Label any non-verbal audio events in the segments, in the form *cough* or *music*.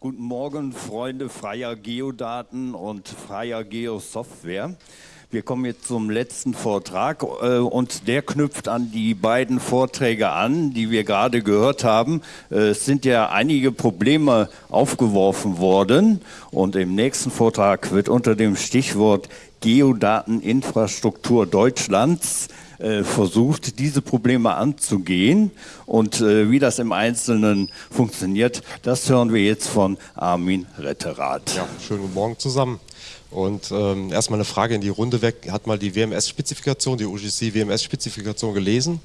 Guten Morgen, Freunde freier Geodaten und freier Geosoftware. Wir kommen jetzt zum letzten Vortrag äh, und der knüpft an die beiden Vorträge an, die wir gerade gehört haben. Äh, es sind ja einige Probleme aufgeworfen worden und im nächsten Vortrag wird unter dem Stichwort Geodateninfrastruktur Deutschlands äh, versucht, diese Probleme anzugehen. Und äh, wie das im Einzelnen funktioniert, das hören wir jetzt von Armin Retterath. Ja, schönen guten Morgen zusammen. Und ähm, erstmal eine Frage in die Runde weg. Hat mal die WMS-Spezifikation, die UGC WMS-Spezifikation gelesen?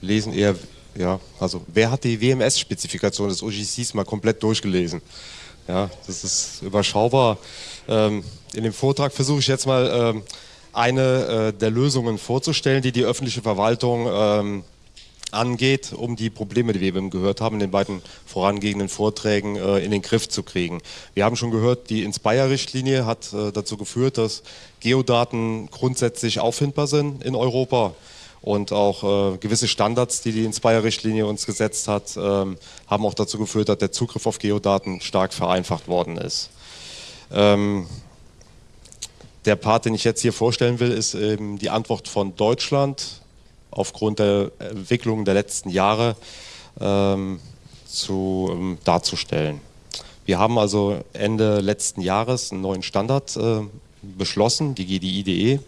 Lesen eher, ja, also wer hat die WMS-Spezifikation des UGCs mal komplett durchgelesen? Ja, das ist überschaubar. Ähm, in dem Vortrag versuche ich jetzt mal ähm, eine äh, der Lösungen vorzustellen, die die öffentliche Verwaltung ähm, angeht, um die Probleme, die wir eben gehört haben, in den beiden vorangehenden Vorträgen äh, in den Griff zu kriegen. Wir haben schon gehört, die Inspire-Richtlinie hat äh, dazu geführt, dass Geodaten grundsätzlich auffindbar sind in Europa und auch äh, gewisse Standards, die die Inspire-Richtlinie uns gesetzt hat, ähm, haben auch dazu geführt, dass der Zugriff auf Geodaten stark vereinfacht worden ist. Ähm, der Part, den ich jetzt hier vorstellen will, ist eben die Antwort von Deutschland aufgrund der Entwicklung der letzten Jahre ähm, zu, ähm, darzustellen. Wir haben also Ende letzten Jahres einen neuen Standard äh, beschlossen, die GDI.de,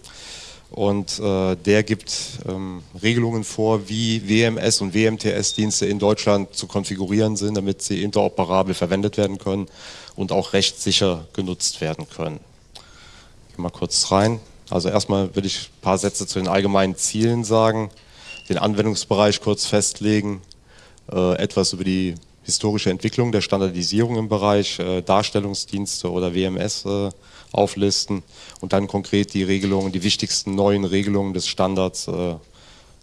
und äh, der gibt ähm, Regelungen vor, wie WMS und WMTS-Dienste in Deutschland zu konfigurieren sind, damit sie interoperabel verwendet werden können und auch rechtssicher genutzt werden können mal kurz rein. Also erstmal würde ich ein paar Sätze zu den allgemeinen Zielen sagen, den Anwendungsbereich kurz festlegen, äh, etwas über die historische Entwicklung der Standardisierung im Bereich äh, Darstellungsdienste oder WMS äh, auflisten und dann konkret die Regelungen, die wichtigsten neuen Regelungen des Standards äh,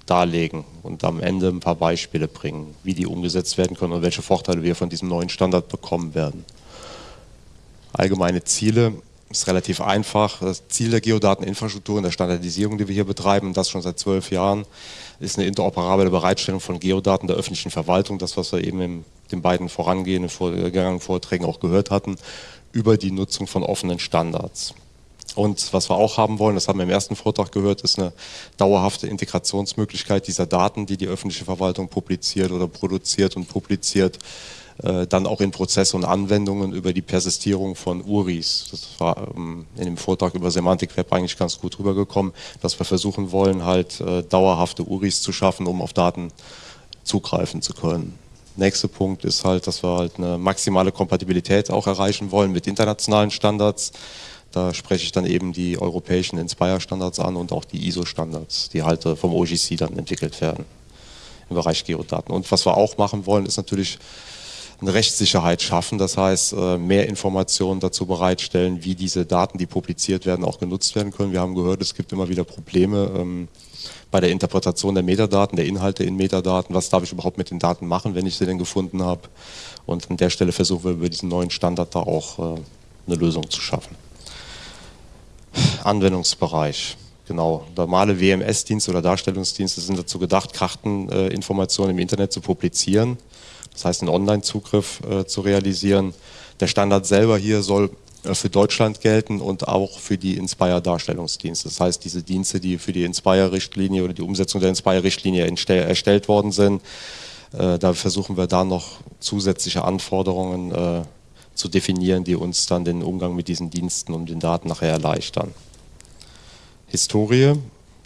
darlegen und am Ende ein paar Beispiele bringen, wie die umgesetzt werden können und welche Vorteile wir von diesem neuen Standard bekommen werden. Allgemeine Ziele ist relativ einfach. Das Ziel der Geodateninfrastruktur und der Standardisierung, die wir hier betreiben, das schon seit zwölf Jahren, ist eine interoperable Bereitstellung von Geodaten der öffentlichen Verwaltung, das, was wir eben in den beiden vorangehenden vorgegangenen Vorträgen auch gehört hatten, über die Nutzung von offenen Standards. Und was wir auch haben wollen, das haben wir im ersten Vortrag gehört, ist eine dauerhafte Integrationsmöglichkeit dieser Daten, die die öffentliche Verwaltung publiziert oder produziert und publiziert, äh, dann auch in Prozesse und Anwendungen über die Persistierung von URIs. Das war ähm, in dem Vortrag über Semantik Web eigentlich ganz gut rübergekommen, dass wir versuchen wollen, halt äh, dauerhafte URIs zu schaffen, um auf Daten zugreifen zu können. Nächster Punkt ist halt, dass wir halt eine maximale Kompatibilität auch erreichen wollen mit internationalen Standards. Da spreche ich dann eben die europäischen Inspire-Standards an und auch die ISO-Standards, die halt äh, vom OGC dann entwickelt werden im Bereich Geodaten. Und was wir auch machen wollen, ist natürlich eine Rechtssicherheit schaffen, das heißt äh, mehr Informationen dazu bereitstellen, wie diese Daten, die publiziert werden, auch genutzt werden können. Wir haben gehört, es gibt immer wieder Probleme ähm, bei der Interpretation der Metadaten, der Inhalte in Metadaten. Was darf ich überhaupt mit den Daten machen, wenn ich sie denn gefunden habe? Und an der Stelle versuchen wir über diesen neuen Standard da auch äh, eine Lösung zu schaffen. Anwendungsbereich. Genau, normale WMS-Dienste oder Darstellungsdienste sind dazu gedacht, Karteninformationen im Internet zu publizieren das heißt einen Online-Zugriff äh, zu realisieren. Der Standard selber hier soll äh, für Deutschland gelten und auch für die Inspire-Darstellungsdienste. Das heißt, diese Dienste, die für die Inspire-Richtlinie oder die Umsetzung der Inspire-Richtlinie erstellt worden sind, äh, da versuchen wir da noch zusätzliche Anforderungen äh, zu definieren, die uns dann den Umgang mit diesen Diensten und den Daten nachher erleichtern. Historie.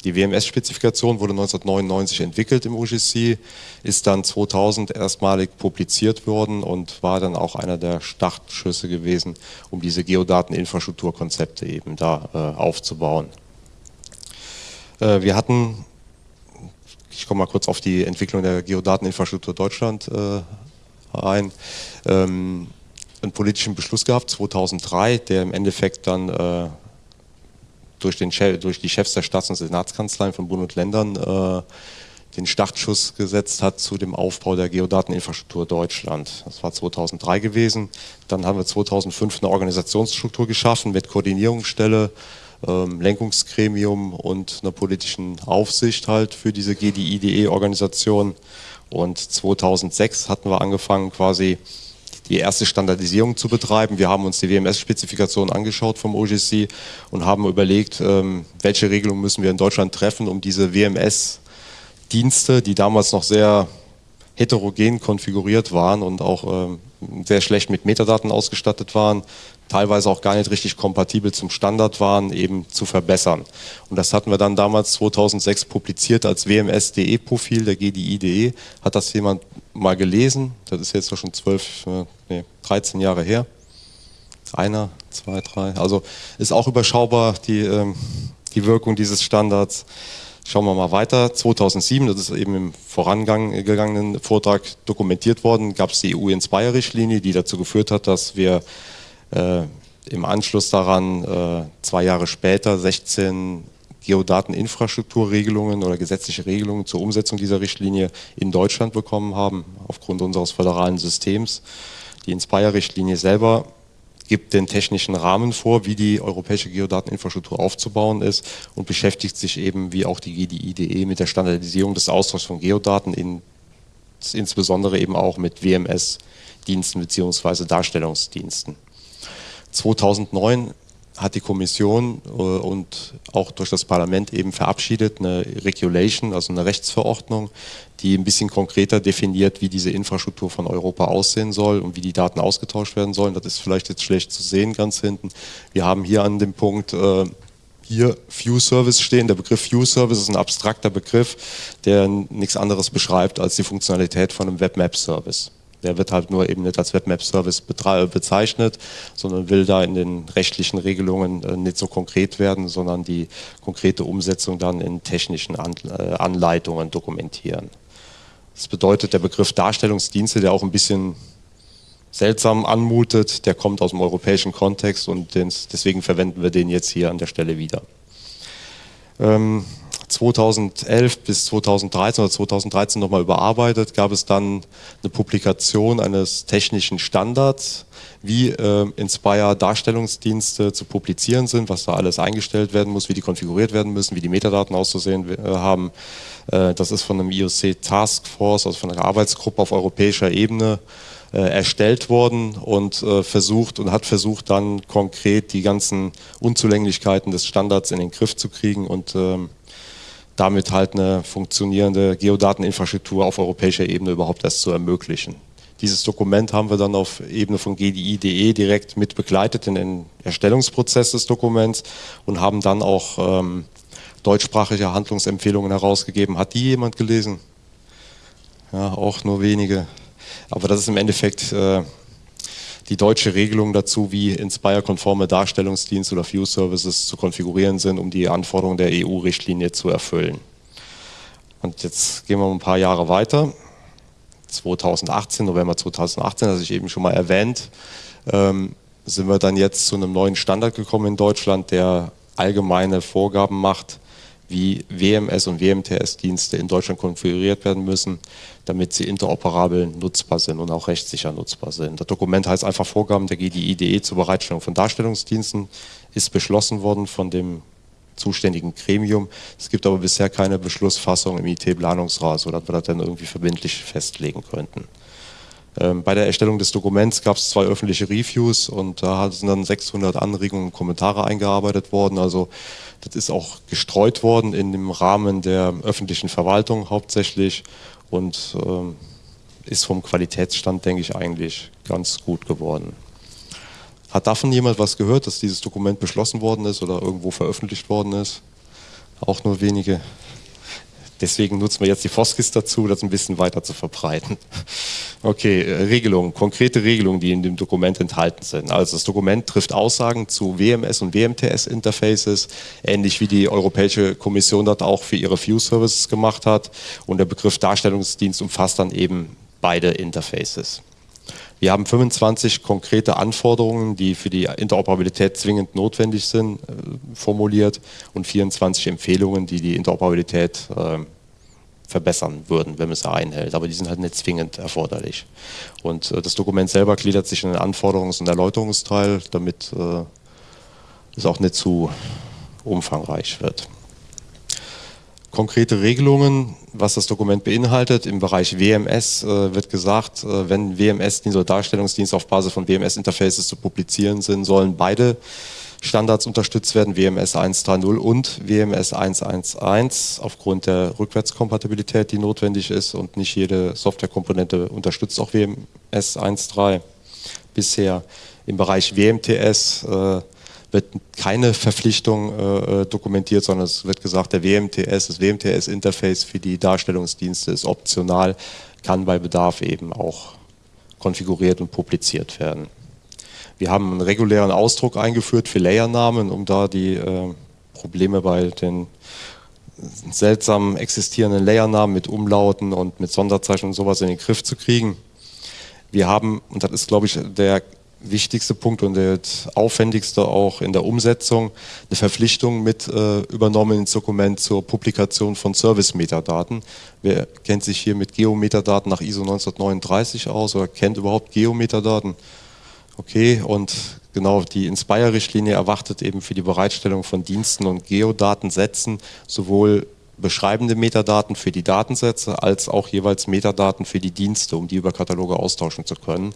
Die WMS-Spezifikation wurde 1999 entwickelt im UGC, ist dann 2000 erstmalig publiziert worden und war dann auch einer der Startschüsse gewesen, um diese Geodateninfrastrukturkonzepte eben da äh, aufzubauen. Äh, wir hatten, ich komme mal kurz auf die Entwicklung der Geodateninfrastruktur Deutschland äh, ein, ähm, einen politischen Beschluss gehabt, 2003, der im Endeffekt dann äh, durch, den, durch die Chefs der Staats- und Senatskanzleien von Bund und Ländern äh, den Startschuss gesetzt hat zu dem Aufbau der Geodateninfrastruktur Deutschland. Das war 2003 gewesen. Dann haben wir 2005 eine Organisationsstruktur geschaffen mit Koordinierungsstelle, ähm, Lenkungsgremium und einer politischen Aufsicht halt für diese GDI.de-Organisation. Und 2006 hatten wir angefangen quasi die erste Standardisierung zu betreiben. Wir haben uns die WMS-Spezifikation angeschaut vom OGC und haben überlegt, ähm, welche Regelungen müssen wir in Deutschland treffen, um diese WMS-Dienste, die damals noch sehr heterogen konfiguriert waren und auch ähm, sehr schlecht mit Metadaten ausgestattet waren, teilweise auch gar nicht richtig kompatibel zum Standard waren, eben zu verbessern. Und das hatten wir dann damals 2006 publiziert als WMS.de-Profil der GDI.de. Hat das jemand mal gelesen? Das ist jetzt schon zwölf, äh, nee, 13 Jahre her. Einer, zwei, drei. Also ist auch überschaubar die, ähm, die Wirkung dieses Standards. Schauen wir mal weiter. 2007, das ist eben im vorangegangenen Vortrag dokumentiert worden, gab es die EU-Inspire-Richtlinie, die dazu geführt hat, dass wir äh, im Anschluss daran äh, zwei Jahre später 16 Geodateninfrastrukturregelungen oder gesetzliche Regelungen zur Umsetzung dieser Richtlinie in Deutschland bekommen haben, aufgrund unseres föderalen Systems. Die Inspire-Richtlinie selber gibt den technischen Rahmen vor, wie die europäische Geodateninfrastruktur aufzubauen ist und beschäftigt sich eben, wie auch die GDI.de, mit der Standardisierung des Austauschs von Geodaten, in, insbesondere eben auch mit WMS-Diensten bzw. Darstellungsdiensten. 2009 hat die Kommission äh, und auch durch das Parlament eben verabschiedet eine Regulation, also eine Rechtsverordnung, die ein bisschen konkreter definiert, wie diese Infrastruktur von Europa aussehen soll und wie die Daten ausgetauscht werden sollen. Das ist vielleicht jetzt schlecht zu sehen ganz hinten. Wir haben hier an dem Punkt äh, hier View Service stehen. Der Begriff View Service ist ein abstrakter Begriff, der nichts anderes beschreibt als die Funktionalität von einem Webmap Service. Der wird halt nur eben nicht als Webmap-Service bezeichnet, sondern will da in den rechtlichen Regelungen äh, nicht so konkret werden, sondern die konkrete Umsetzung dann in technischen äh, Anleitungen dokumentieren. Das bedeutet, der Begriff Darstellungsdienste, der auch ein bisschen seltsam anmutet, der kommt aus dem europäischen Kontext und deswegen verwenden wir den jetzt hier an der Stelle wieder. 2011 bis 2013 oder 2013 nochmal überarbeitet, gab es dann eine Publikation eines technischen Standards, wie äh, Inspire Darstellungsdienste zu publizieren sind, was da alles eingestellt werden muss, wie die konfiguriert werden müssen, wie die Metadaten auszusehen äh, haben. Äh, das ist von einem IOC Task Force, also von einer Arbeitsgruppe auf europäischer Ebene äh, erstellt worden und äh, versucht und hat versucht dann konkret die ganzen Unzulänglichkeiten des Standards in den Griff zu kriegen und ähm, damit halt eine funktionierende Geodateninfrastruktur auf europäischer Ebene überhaupt erst zu ermöglichen. Dieses Dokument haben wir dann auf Ebene von GDI.de direkt mit begleitet in den Erstellungsprozess des Dokuments und haben dann auch ähm, deutschsprachige Handlungsempfehlungen herausgegeben. Hat die jemand gelesen? Ja, auch nur wenige. Aber das ist im Endeffekt äh, die deutsche Regelung dazu, wie Inspire-konforme Darstellungsdienste oder View-Services zu konfigurieren sind, um die Anforderungen der EU-Richtlinie zu erfüllen. Und jetzt gehen wir ein paar Jahre weiter. 2018, November 2018, das ich eben schon mal erwähnt, ähm, sind wir dann jetzt zu einem neuen Standard gekommen in Deutschland, der allgemeine Vorgaben macht, wie WMS und WMTS-Dienste in Deutschland konfiguriert werden müssen, damit sie interoperabel nutzbar sind und auch rechtssicher nutzbar sind. Das Dokument heißt einfach Vorgaben der GDI.de zur Bereitstellung von Darstellungsdiensten, ist beschlossen worden von dem zuständigen Gremium. Es gibt aber bisher keine Beschlussfassung im IT-Planungsrat, sodass wir das dann irgendwie verbindlich festlegen könnten. Ähm, bei der Erstellung des Dokuments gab es zwei öffentliche Reviews und da sind dann 600 Anregungen und Kommentare eingearbeitet worden. Also das ist auch gestreut worden in dem Rahmen der öffentlichen Verwaltung hauptsächlich und ähm, ist vom Qualitätsstand, denke ich, eigentlich ganz gut geworden. Hat davon jemand was gehört, dass dieses Dokument beschlossen worden ist oder irgendwo veröffentlicht worden ist? Auch nur wenige. Deswegen nutzen wir jetzt die Foskis dazu, das ein bisschen weiter zu verbreiten. *laughs* Okay, äh, Regelungen, konkrete Regelungen, die in dem Dokument enthalten sind. Also das Dokument trifft Aussagen zu WMS und WMTS-Interfaces, ähnlich wie die Europäische Kommission das auch für ihre View-Services gemacht hat. Und der Begriff Darstellungsdienst umfasst dann eben beide Interfaces. Wir haben 25 konkrete Anforderungen, die für die Interoperabilität zwingend notwendig sind, äh, formuliert und 24 Empfehlungen, die die Interoperabilität äh, verbessern würden, wenn man es einhält. Aber die sind halt nicht zwingend erforderlich. Und äh, das Dokument selber gliedert sich in einen Anforderungs- und Erläuterungsteil, damit es auch nicht zu umfangreich wird. Konkrete Regelungen, was das Dokument beinhaltet. Im Bereich WMS äh, wird gesagt, äh, wenn WMS-Dienste oder Darstellungsdienste auf Basis von WMS-Interfaces zu publizieren sind, sollen beide Standards unterstützt werden, WMS 1.3.0 und WMS 1.1.1 aufgrund der Rückwärtskompatibilität, die notwendig ist und nicht jede Softwarekomponente unterstützt auch WMS 1.3 bisher. Im Bereich WMTS äh, wird keine Verpflichtung äh, äh, dokumentiert, sondern es wird gesagt, der WMTS, das WMTS-Interface für die Darstellungsdienste ist optional, kann bei Bedarf eben auch konfiguriert und publiziert werden. Wir haben einen regulären Ausdruck eingeführt für Layernamen, um da die äh, Probleme bei den seltsam existierenden Layernamen mit Umlauten und mit Sonderzeichen und sowas in den Griff zu kriegen. Wir haben, und das ist glaube ich der wichtigste Punkt und der aufwendigste auch in der Umsetzung, eine Verpflichtung mit äh, übernommen ins Dokument zur Publikation von Service-Metadaten. Wer kennt sich hier mit Geometadaten nach ISO 1939 aus oder kennt überhaupt Geometadaten? Okay, und genau die Inspire-Richtlinie erwartet eben für die Bereitstellung von Diensten und Geodatensätzen sowohl beschreibende Metadaten für die Datensätze als auch jeweils Metadaten für die Dienste, um die über Kataloge austauschen zu können.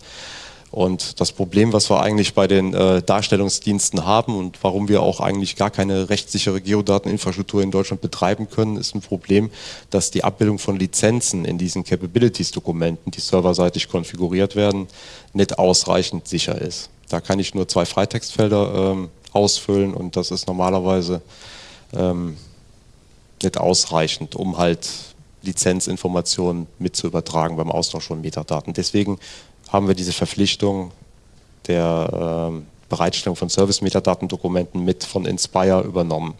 Und das Problem, was wir eigentlich bei den äh, Darstellungsdiensten haben und warum wir auch eigentlich gar keine rechtssichere Geodateninfrastruktur in Deutschland betreiben können, ist ein Problem, dass die Abbildung von Lizenzen in diesen Capabilities-Dokumenten, die serverseitig konfiguriert werden, nicht ausreichend sicher ist. Da kann ich nur zwei Freitextfelder ähm, ausfüllen und das ist normalerweise ähm, nicht ausreichend, um halt Lizenzinformationen mit zu übertragen beim Austausch von Metadaten. Deswegen haben wir diese Verpflichtung der äh, Bereitstellung von Service-Metadatendokumenten mit von Inspire übernommen.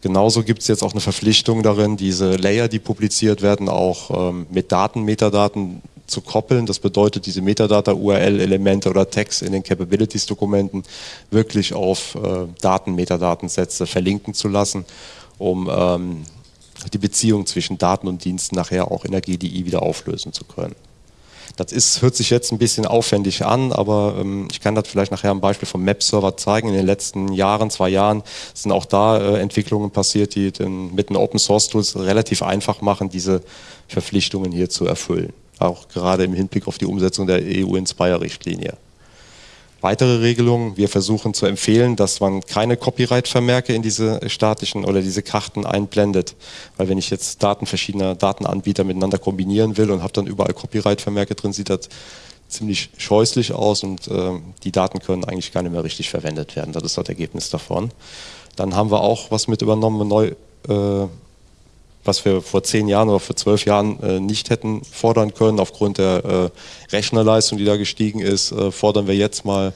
Genauso gibt es jetzt auch eine Verpflichtung darin, diese Layer, die publiziert werden, auch ähm, mit Daten-Metadaten zu koppeln. Das bedeutet, diese Metadata-URL-Elemente oder Tags in den Capabilities-Dokumenten wirklich auf äh, Daten-Metadatensätze verlinken zu lassen, um ähm, die Beziehung zwischen Daten und Diensten nachher auch in der GDI wieder auflösen zu können. Das ist, hört sich jetzt ein bisschen aufwendig an, aber ähm, ich kann das vielleicht nachher am Beispiel vom Map-Server zeigen. In den letzten Jahren, zwei Jahren, sind auch da äh, Entwicklungen passiert, die den, mit den Open-Source-Tools relativ einfach machen, diese Verpflichtungen hier zu erfüllen. Auch gerade im Hinblick auf die Umsetzung der EU-Inspire-Richtlinie. Weitere Regelungen, wir versuchen zu empfehlen, dass man keine Copyright-Vermerke in diese statischen oder diese Karten einblendet. Weil wenn ich jetzt Daten verschiedener Datenanbieter miteinander kombinieren will und habe dann überall Copyright-Vermerke drin, sieht das ziemlich scheußlich aus und äh, die Daten können eigentlich gar nicht mehr richtig verwendet werden. Das ist das Ergebnis davon. Dann haben wir auch was mit übernommen, neu äh, was wir vor zehn Jahren oder vor zwölf Jahren äh, nicht hätten fordern können. Aufgrund der äh, Rechnerleistung, die da gestiegen ist, äh, fordern wir jetzt mal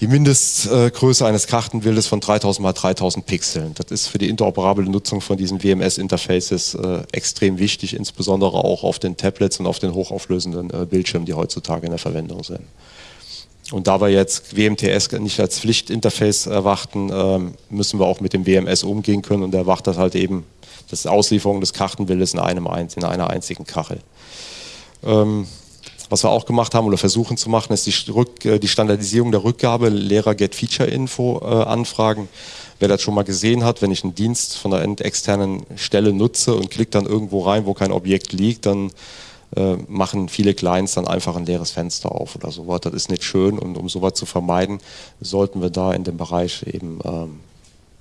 die Mindestgröße eines Kartenbildes von 3000 mal 3000 Pixeln. Das ist für die interoperable Nutzung von diesen WMS-Interfaces äh, extrem wichtig, insbesondere auch auf den Tablets und auf den hochauflösenden äh, Bildschirmen, die heutzutage in der Verwendung sind. Und da wir jetzt WMTS nicht als Pflichtinterface erwarten, ähm, müssen wir auch mit dem WMS umgehen können und er erwartet halt eben das Auslieferung des Kartenbildes in, einem, in einer einzigen Kachel. Ähm, was wir auch gemacht haben oder versuchen zu machen, ist die, Rück, äh, die Standardisierung der Rückgabe Lehrer Get Feature Info äh, Anfragen. Wer das schon mal gesehen hat, wenn ich einen Dienst von einer externen Stelle nutze und klicke dann irgendwo rein, wo kein Objekt liegt, dann äh, machen viele Clients dann einfach ein leeres Fenster auf oder sowas. Das ist nicht schön und um sowas zu vermeiden, sollten wir da in dem Bereich eben ähm,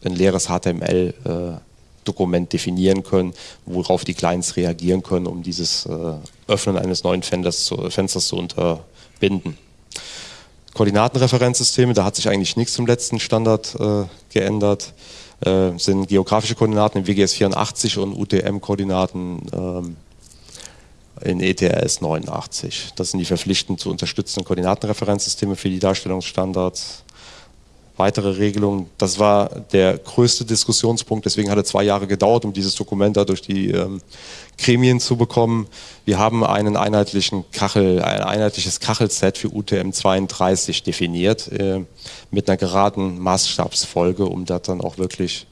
ein leeres HTML äh, Dokument definieren können, worauf die Clients reagieren können, um dieses äh, Öffnen eines neuen Fensters zu, Fensters zu unterbinden. Koordinatenreferenzsysteme, da hat sich eigentlich nichts zum letzten Standard äh, geändert, äh, sind geografische Koordinaten in WGS 84 und UTM-Koordinaten ähm, in ETRS 89. Das sind die verpflichtend zu unterstützenden Koordinatenreferenzsysteme für die Darstellungsstandards weitere Regelungen. Das war der größte Diskussionspunkt, deswegen hat es zwei Jahre gedauert, um dieses Dokument da durch die ähm, Gremien zu bekommen. Wir haben einen einheitlichen Kachel, ein einheitliches Kachelset für UTM 32 definiert, äh, mit einer geraden Maßstabsfolge, um das dann auch wirklich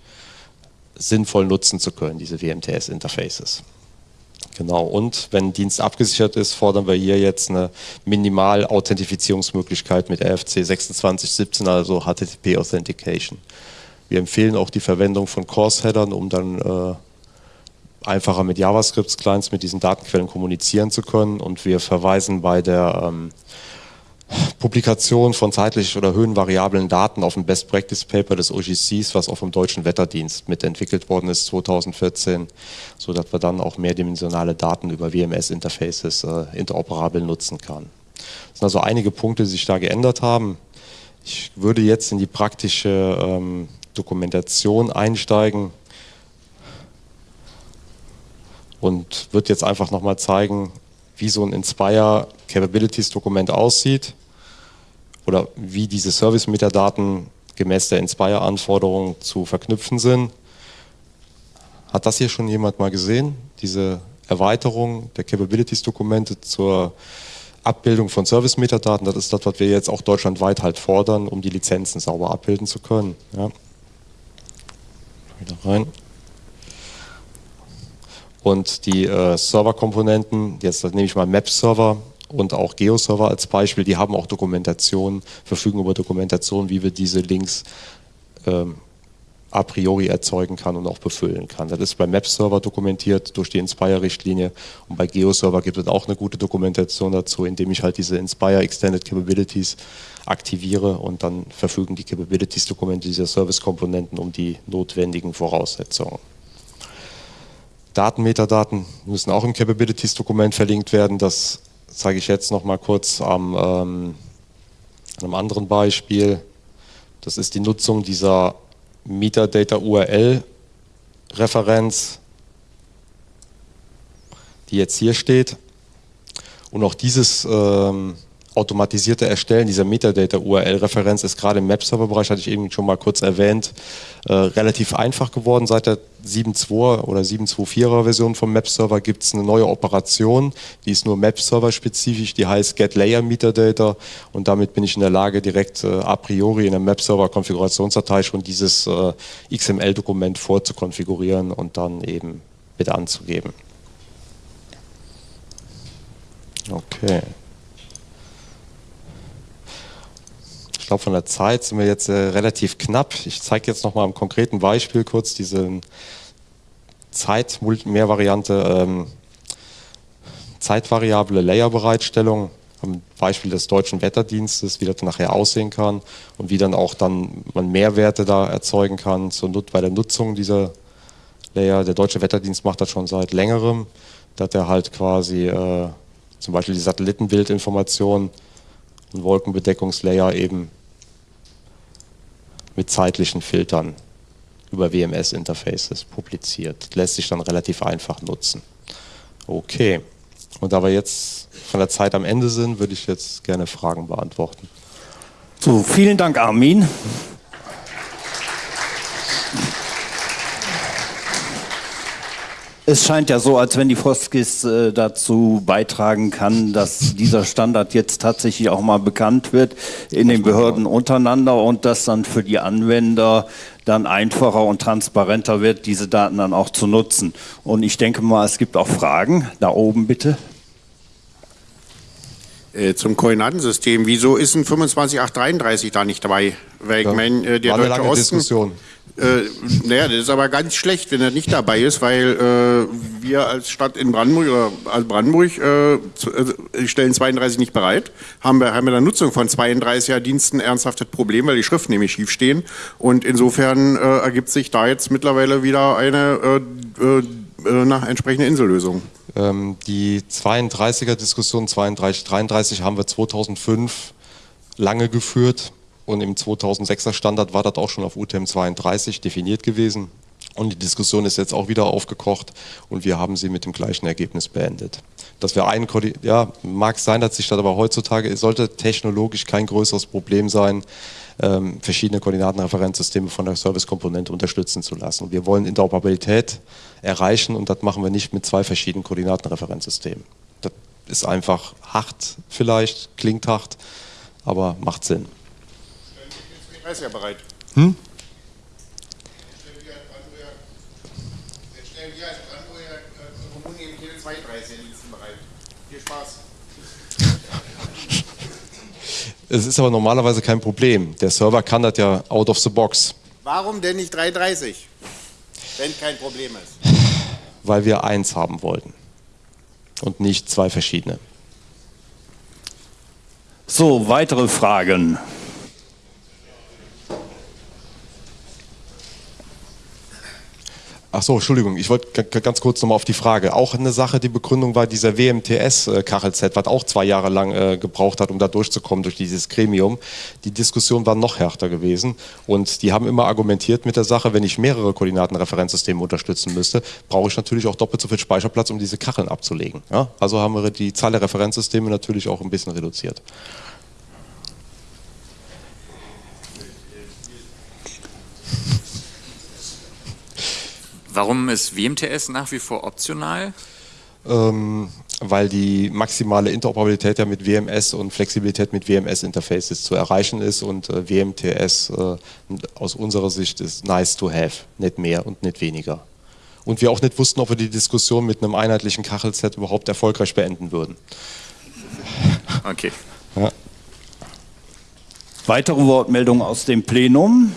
sinnvoll nutzen zu können, diese WMTS-Interfaces. Genau, und wenn Dienst abgesichert ist, fordern wir hier jetzt eine Minimal-Authentifizierungsmöglichkeit mit RFC 2617, also HTTP Authentication. Wir empfehlen auch die Verwendung von Course-Headern, um dann äh, einfacher mit JavaScript-Clients mit diesen Datenquellen kommunizieren zu können. Und wir verweisen bei der ähm, Publikation von zeitlich oder höhenvariablen Daten auf ein Best Practice Paper des OGCs, was auch vom Deutschen Wetterdienst mitentwickelt worden ist 2014, so dass wir dann auch mehrdimensionale Daten über WMS-Interfaces äh, interoperabel nutzen kann. Das sind also einige Punkte, die sich da geändert haben. Ich würde jetzt in die praktische ähm, Dokumentation einsteigen und würde jetzt einfach nochmal zeigen, wie so ein Inspire Capabilities Dokument aussieht oder wie diese Service-Metadaten gemäß der Inspire-Anforderungen zu verknüpfen sind. Hat das hier schon jemand mal gesehen? Diese Erweiterung der Capabilities-Dokumente zur Abbildung von Service-Metadaten, das ist das, was wir jetzt auch deutschlandweit halt fordern, um die Lizenzen sauber abbilden zu können. Ja. Wieder rein. Und die äh, Server-Komponenten, jetzt nehme ich mal Map-Server und auch Geo-Server als Beispiel, die haben auch Dokumentation, verfügen über Dokumentation, wie wir diese Links ähm, a priori erzeugen kann und auch befüllen kann. Das ist bei Map-Server dokumentiert durch die Inspire-Richtlinie und bei Geo-Server gibt es auch eine gute Dokumentation dazu, indem ich halt diese Inspire Extended Capabilities aktiviere und dann verfügen die Capabilities-Dokumente dieser Service-Komponenten um die notwendigen Voraussetzungen. Datenmetadaten müssen auch im Capabilities-Dokument verlinkt werden. Das zeige ich jetzt noch mal kurz am, ähm, einem anderen Beispiel. Das ist die Nutzung dieser Metadata URL Referenz, die jetzt hier steht. Und auch dieses ähm, automatisierte Erstellen dieser Metadata-URL-Referenz ist gerade im Map-Server-Bereich, hatte ich eben schon mal kurz erwähnt, äh, relativ einfach geworden. Seit der 7.2 oder 7.2.4er Version vom Map-Server gibt es eine neue Operation, die ist nur Map-Server-spezifisch, die heißt GetLayer-Metadata und damit bin ich in der Lage, direkt äh, a priori in der Map-Server-Konfigurationsdatei schon dieses äh, XML-Dokument vorzukonfigurieren und dann eben mit anzugeben. Okay. Glaube, von der Zeit sind wir jetzt äh, relativ knapp. Ich zeige jetzt noch mal am konkreten Beispiel kurz diese Zeit-Mehrvariante, ähm, zeitvariable Layer-Bereitstellung am Beispiel des deutschen Wetterdienstes, wie das nachher aussehen kann und wie dann auch dann man Mehrwerte da erzeugen kann zur, bei der Nutzung dieser Layer. Der deutsche Wetterdienst macht das schon seit längerem, dass er halt quasi äh, zum Beispiel die Satellitenbildinformation und Wolkenbedeckungslayer eben mit zeitlichen Filtern über WMS-Interfaces publiziert. Lässt sich dann relativ einfach nutzen. Okay, und da wir jetzt von der Zeit am Ende sind, würde ich jetzt gerne Fragen beantworten. So, vielen Dank, Armin. Es scheint ja so, als wenn die Foskis äh, dazu beitragen kann, dass dieser Standard jetzt tatsächlich auch mal bekannt wird in den Behörden untereinander und dass dann für die Anwender dann einfacher und transparenter wird, diese Daten dann auch zu nutzen. Und ich denke mal, es gibt auch Fragen. Da oben bitte. Äh, zum Koordinatensystem. Wieso ist ein 25833 da nicht dabei? Weil ja, mein, äh, der Deutsche Osten, Diskussion. Äh, naja, das ist aber ganz schlecht, wenn er nicht dabei ist, weil äh, wir als Stadt in Brandenburg oder als Brandenburg äh, äh, stellen 32 nicht bereit, haben wir, haben wir der Nutzung von 32er Diensten ernsthaftes Problem, weil die Schriften nämlich schief stehen und insofern äh, ergibt sich da jetzt mittlerweile wieder eine nach entsprechende Insellösung. Ähm, die 32er Diskussion 32, 33 haben wir 2005 lange geführt und im 2006er Standard war das auch schon auf UTM 32 definiert gewesen. Und die Diskussion ist jetzt auch wieder aufgekocht und wir haben sie mit dem gleichen Ergebnis beendet. Dass wir einen, ja, mag sein, dass sich das aber heutzutage, es sollte technologisch kein größeres Problem sein, ähm, verschiedene Koordinatenreferenzsysteme von der Servicekomponente unterstützen zu lassen. Und wir wollen Interoperabilität erreichen und das machen wir nicht mit zwei verschiedenen Koordinatenreferenzsystemen. Das ist einfach hart vielleicht, klingt hart, aber macht Sinn. Er ist ja bereit. Hm? Jetzt stellen wir als Brandenburger Kommune nämlich jede 32 Diensten bereit. Viel Spaß. Es ist aber normalerweise kein Problem. Der Server kann das ja out of the box. Warum denn nicht 330, wenn kein Problem ist? Weil wir eins haben wollten und nicht zwei verschiedene. So, weitere Fragen. Ach so, Entschuldigung, ich wollte ganz kurz nochmal auf die Frage. Auch eine Sache, die Begründung war dieser WMTS-Kachelset, was auch zwei Jahre lang äh, gebraucht hat, um da durchzukommen durch dieses Gremium. Die Diskussion war noch härter gewesen und die haben immer argumentiert mit der Sache, wenn ich mehrere Koordinatenreferenzsysteme unterstützen müsste, brauche ich natürlich auch doppelt so viel Speicherplatz, um diese Kacheln abzulegen. Ja? Also haben wir die Zahl der Referenzsysteme natürlich auch ein bisschen reduziert. Warum ist WMTS nach wie vor optional? Ähm, weil die maximale Interoperabilität ja mit WMS und Flexibilität mit WMS-Interfaces zu erreichen ist und äh, WMTS äh, aus unserer Sicht ist nice to have, nicht mehr und nicht weniger. Und wir auch nicht wussten, ob wir die Diskussion mit einem einheitlichen Kachelset überhaupt erfolgreich beenden würden. Okay. Ja. Weitere Wortmeldungen aus dem Plenum?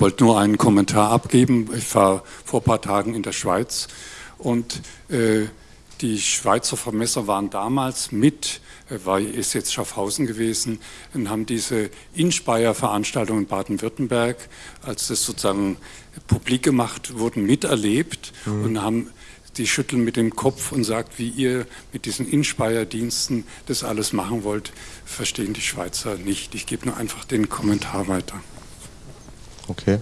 Ich wollte nur einen Kommentar abgeben. Ich war vor ein paar Tagen in der Schweiz und äh, die Schweizer Vermesser waren damals mit, äh, war, ist jetzt Schaffhausen gewesen, und haben diese Inspire-Veranstaltung in Baden-Württemberg, als das sozusagen publik gemacht wurden, miterlebt mhm. und haben die schütteln mit dem Kopf und sagt, wie ihr mit diesen Inspire-Diensten das alles machen wollt, verstehen die Schweizer nicht. Ich gebe nur einfach den Kommentar weiter. Okay.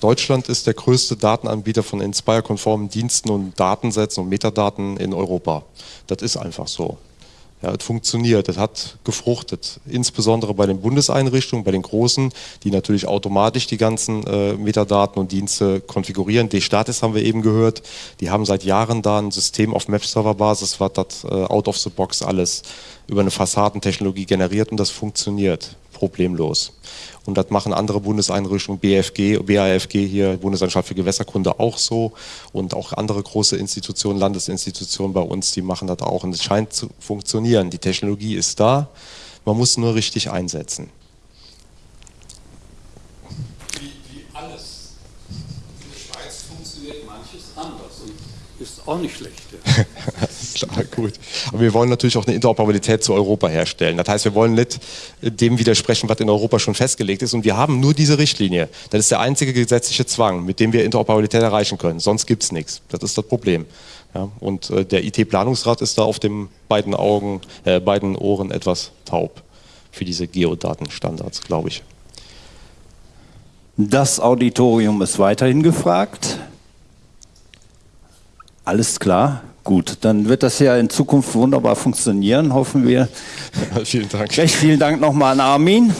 Deutschland ist der größte Datenanbieter von Inspire-konformen Diensten und Datensätzen und Metadaten in Europa. Das ist einfach so. Ja, es funktioniert, es hat gefruchtet, insbesondere bei den Bundeseinrichtungen, bei den großen, die natürlich automatisch die ganzen äh, Metadaten und Dienste konfigurieren. D-Statis haben wir eben gehört, die haben seit Jahren da ein System auf Map-Server-Basis, was das äh, out of the box alles über eine Fassadentechnologie generiert und das funktioniert problemlos. Und das machen andere Bundeseinrichtungen, BFG, BAFG hier, Bundesanstalt für Gewässerkunde auch so und auch andere große Institutionen, Landesinstitutionen bei uns, die machen das auch und es scheint zu funktionieren. Die Technologie ist da, man muss nur richtig einsetzen. Wie, wie alles in der Schweiz funktioniert manches anders und ist auch nicht schlecht. Ja. *laughs* Klar, gut. Aber wir wollen natürlich auch eine Interoperabilität zu Europa herstellen. Das heißt, wir wollen nicht dem widersprechen, was in Europa schon festgelegt ist. Und wir haben nur diese Richtlinie. Das ist der einzige gesetzliche Zwang, mit dem wir Interoperabilität erreichen können. Sonst gibt es nichts. Das ist das Problem. Ja, und äh, der IT-Planungsrat ist da auf den beiden Augen, äh, beiden Ohren etwas taub für diese Geodatenstandards, glaube ich. Das Auditorium ist weiterhin gefragt. Alles klar. Gut, dann wird das ja in Zukunft wunderbar funktionieren, hoffen wir. *laughs* vielen Dank. Recht vielen Dank nochmal an Armin.